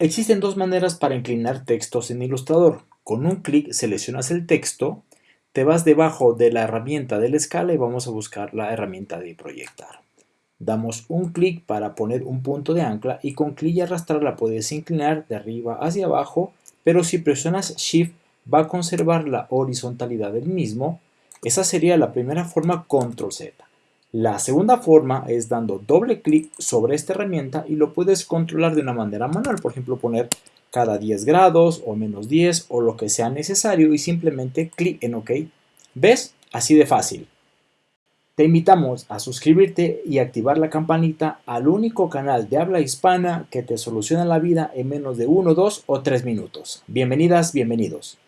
Existen dos maneras para inclinar textos en Illustrator. Con un clic seleccionas el texto, te vas debajo de la herramienta de la escala y vamos a buscar la herramienta de proyectar. Damos un clic para poner un punto de ancla y con clic y arrastrar la puedes inclinar de arriba hacia abajo, pero si presionas Shift va a conservar la horizontalidad del mismo. Esa sería la primera forma Control Z. La segunda forma es dando doble clic sobre esta herramienta y lo puedes controlar de una manera manual, por ejemplo poner cada 10 grados o menos 10 o lo que sea necesario y simplemente clic en OK. ¿Ves? Así de fácil. Te invitamos a suscribirte y activar la campanita al único canal de habla hispana que te soluciona la vida en menos de 1, 2 o 3 minutos. Bienvenidas, bienvenidos.